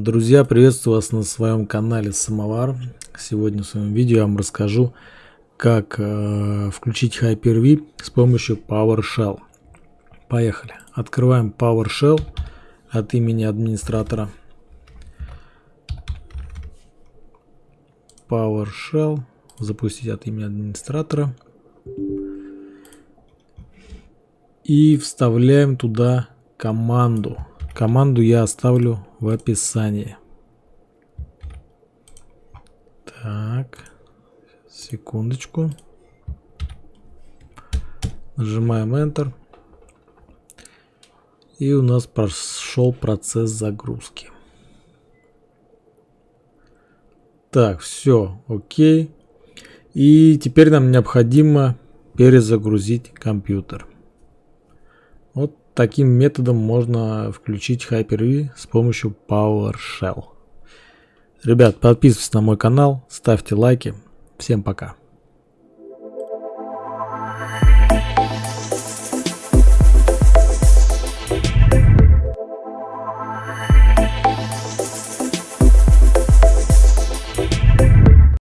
Друзья, приветствую вас на своем канале Самовар. Сегодня в своем видео я вам расскажу, как э, включить Hyper-V с помощью PowerShell. Поехали. Открываем PowerShell от имени администратора. PowerShell. Запустить от имени администратора. И вставляем туда команду Команду я оставлю в описании. Так, секундочку. Нажимаем Enter. И у нас прошел процесс загрузки. Так, все, окей. И теперь нам необходимо перезагрузить компьютер. Вот Таким методом можно включить Hyper-V с помощью PowerShell. Ребят, подписывайтесь на мой канал, ставьте лайки. Всем пока.